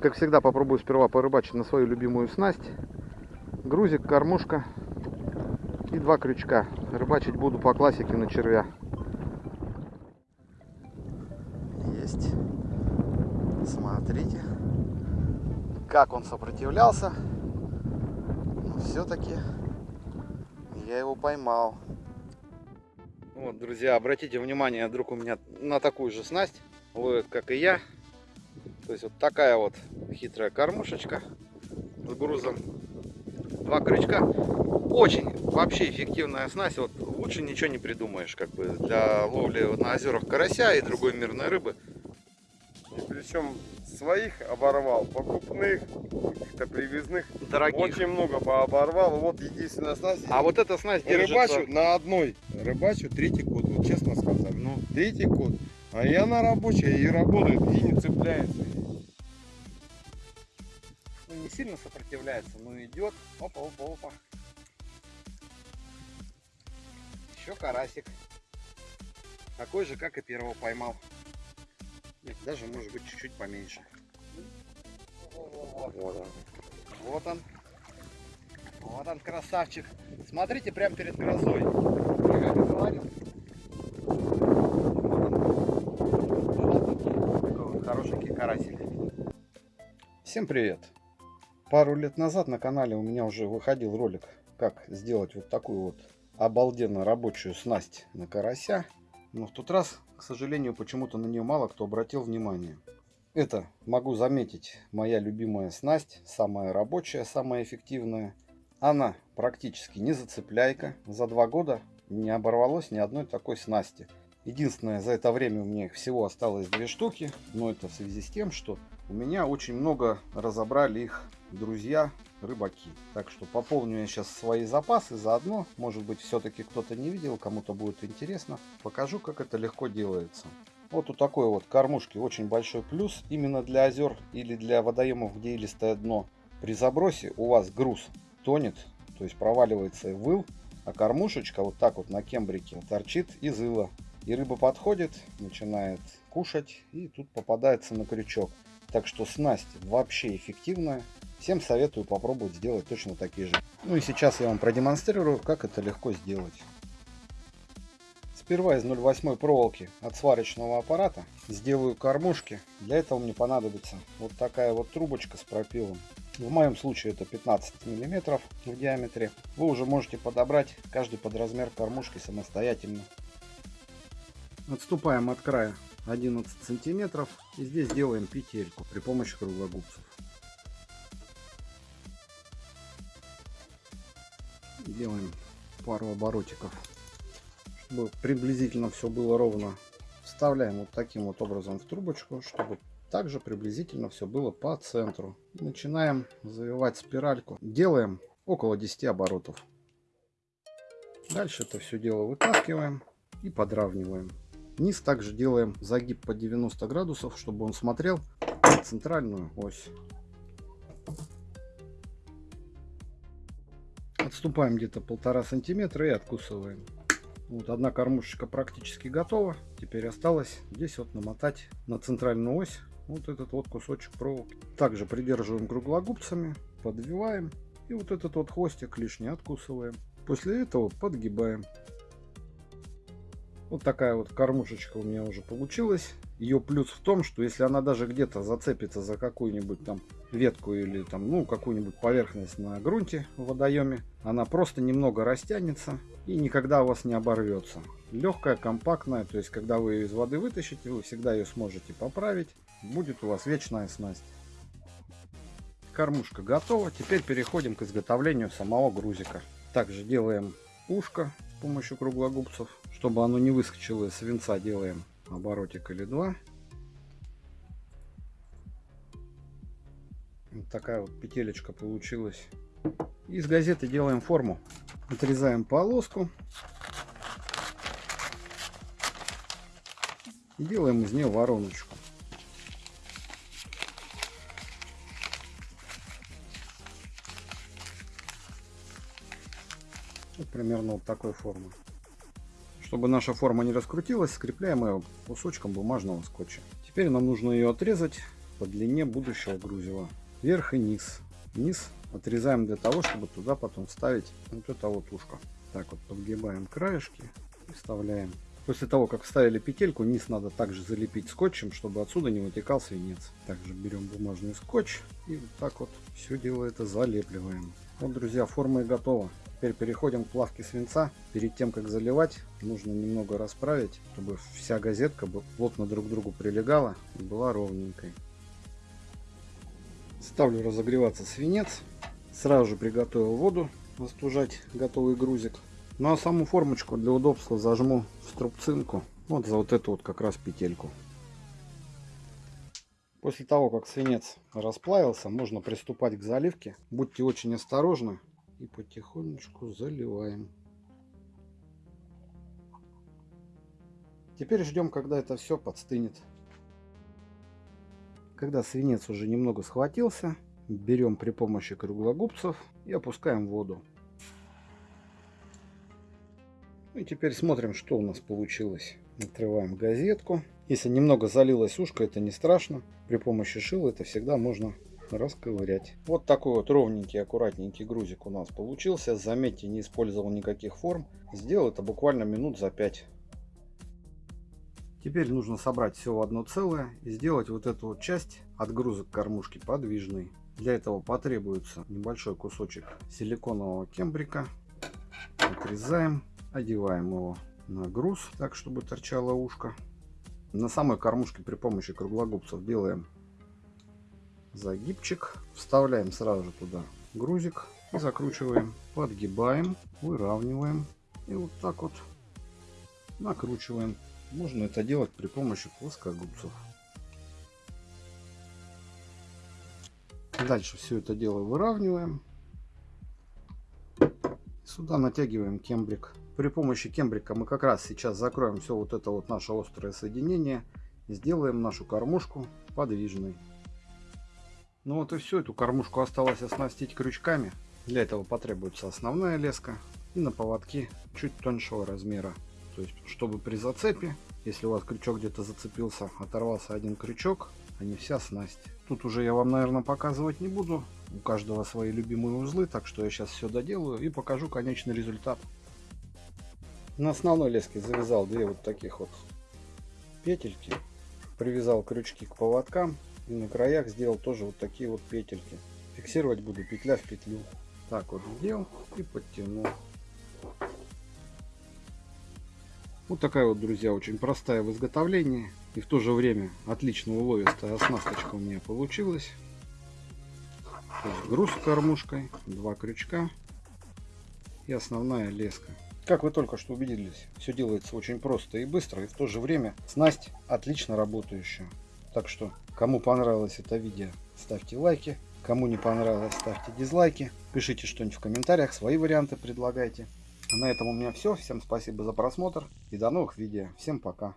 Как всегда, попробую сперва порыбачить на свою любимую снасть. Грузик, кормушка и два крючка. Рыбачить буду по классике на червя. Есть. Смотрите, как он сопротивлялся. Но все-таки я его поймал. Вот, друзья, обратите внимание, друг у меня на такую же снасть ловит, как и я. То есть вот такая вот хитрая кормушечка с грузом. Два крючка. Очень вообще эффективная снасть. Вот лучше ничего не придумаешь, как бы для ловли на озерах карася и другой мирной рыбы. И причем своих оборвал, покупных, каких-то привезных. Дорогих. Очень много пооборвал. Вот единственная снасть. А вот эта снасть держится... Рыбачу на одной. Рыбачу третий год, вот честно сказать. Ну, Третий год. А я на рабочей и работает, и не цепляется. Ну, сильно сопротивляется, но идет. Опа, опа, опа. Еще карасик. Такой же, как и первого поймал. Нет, даже может быть чуть-чуть поменьше. Вот он. Вот он. Вот он, красавчик. Смотрите, прямо перед грозой. Я. Такой вот хорошенький карасик. Всем привет. Пару лет назад на канале у меня уже выходил ролик, как сделать вот такую вот обалденно рабочую снасть на карася. Но в тот раз, к сожалению, почему-то на нее мало кто обратил внимание. Это, могу заметить, моя любимая снасть, самая рабочая, самая эффективная. Она практически не зацепляйка. За два года не оборвалось ни одной такой снасти. Единственное, за это время у меня их всего осталось две штуки, но это в связи с тем, что у меня очень много разобрали их друзья рыбаки. Так что пополню я сейчас свои запасы заодно. Может быть все-таки кто-то не видел, кому-то будет интересно. Покажу, как это легко делается. Вот у такой вот кормушки очень большой плюс именно для озер или для водоемов, где илистое дно. При забросе у вас груз тонет, то есть проваливается в выл, а кормушечка вот так вот на кембрике торчит из ила. И рыба подходит, начинает кушать и тут попадается на крючок. Так что снасть вообще эффективная. Всем советую попробовать сделать точно такие же. Ну и сейчас я вам продемонстрирую, как это легко сделать. Сперва из 0,8 проволоки от сварочного аппарата сделаю кормушки. Для этого мне понадобится вот такая вот трубочка с пропилом. В моем случае это 15 миллиметров в диаметре. Вы уже можете подобрать каждый под размер кормушки самостоятельно. Отступаем от края 11 сантиметров и здесь делаем петельку при помощи круглогубцев. Делаем пару оборотиков, чтобы приблизительно все было ровно. Вставляем вот таким вот образом в трубочку, чтобы также приблизительно все было по центру. Начинаем завивать спиральку. Делаем около 10 оборотов. Дальше это все дело вытаскиваем и подравниваем. Низ также делаем загиб по 90 градусов, чтобы он смотрел на центральную ось. Отступаем где-то полтора сантиметра и откусываем. Вот одна кормушечка практически готова. Теперь осталось здесь вот намотать на центральную ось вот этот вот кусочек проволоки. Также придерживаем круглогубцами, подвиваем и вот этот вот хвостик лишний откусываем. После этого подгибаем. Вот такая вот кормушечка у меня уже получилась. Ее плюс в том, что если она даже где-то зацепится за какую-нибудь там ветку или там, ну, какую-нибудь поверхность на грунте в водоеме, она просто немного растянется и никогда у вас не оборвется. Легкая, компактная, то есть когда вы ее из воды вытащите, вы всегда ее сможете поправить. Будет у вас вечная снасть. Кормушка готова. Теперь переходим к изготовлению самого грузика. Также делаем ушко помощью круглогубцев. Чтобы оно не выскочило из свинца, делаем оборотик или два. Вот такая вот петелечка получилась. Из газеты делаем форму. Отрезаем полоску. И делаем из нее вороночку. Вот примерно вот такой формы. Чтобы наша форма не раскрутилась, скрепляем ее кусочком бумажного скотча. Теперь нам нужно ее отрезать по длине будущего грузила. Вверх и низ. Низ отрезаем для того, чтобы туда потом вставить вот это вот ушко. Так вот подгибаем краешки и вставляем. После того, как вставили петельку, низ надо также залепить скотчем, чтобы отсюда не вытекал свинец. Также берем бумажный скотч и вот так вот все дело это залепливаем. Вот, друзья, форма и готова. Теперь переходим к плавке свинца. Перед тем, как заливать, нужно немного расправить, чтобы вся газетка плотно друг к другу прилегала и была ровненькой. Ставлю разогреваться свинец. Сразу же приготовил воду остужать готовый грузик. Ну а саму формочку для удобства зажму в струбцинку. Вот за вот эту вот как раз петельку. После того, как свинец расплавился, можно приступать к заливке. Будьте очень осторожны и потихонечку заливаем. Теперь ждем, когда это все подстынет. Когда свинец уже немного схватился, берем при помощи круглогубцев и опускаем воду. И теперь смотрим, что у нас получилось. Отрываем газетку. Если немного залилось ушко, это не страшно. При помощи шила это всегда можно расковырять. Вот такой вот ровненький, аккуратненький грузик у нас получился. Заметьте, не использовал никаких форм. Сделал это буквально минут за 5. Теперь нужно собрать все в одно целое и сделать вот эту вот часть от грузок кормушки подвижной. Для этого потребуется небольшой кусочек силиконового кембрика. Отрезаем Одеваем его на груз, так чтобы торчало ушко. На самой кормушке при помощи круглогубцев делаем загибчик. Вставляем сразу же туда грузик и закручиваем. Подгибаем, выравниваем и вот так вот накручиваем. Можно это делать при помощи плоскогубцев. Дальше все это дело выравниваем. Сюда натягиваем кембрик. При помощи кембрика мы как раз сейчас закроем все вот это вот наше острое соединение и сделаем нашу кормушку подвижной. Ну вот и все, эту кормушку осталось оснастить крючками. Для этого потребуется основная леска и на поводке чуть тоньшего размера. То есть, чтобы при зацепе, если у вас крючок где-то зацепился, оторвался один крючок, а не вся снасть. Тут уже я вам, наверное, показывать не буду. У каждого свои любимые узлы, так что я сейчас все доделаю и покажу конечный результат. На основной леске завязал две вот таких вот петельки. Привязал крючки к поводкам. И на краях сделал тоже вот такие вот петельки. Фиксировать буду петля в петлю. Так вот сделал и подтянул. Вот такая вот, друзья, очень простая в изготовлении. И в то же время отлично уловистая оснасточка у меня получилась. груз с кормушкой, два крючка и основная леска. Как вы только что убедились, все делается очень просто и быстро, и в то же время снасть отлично работающая. Так что, кому понравилось это видео, ставьте лайки. Кому не понравилось, ставьте дизлайки. Пишите что-нибудь в комментариях, свои варианты предлагайте. А на этом у меня все. Всем спасибо за просмотр и до новых видео. Всем пока.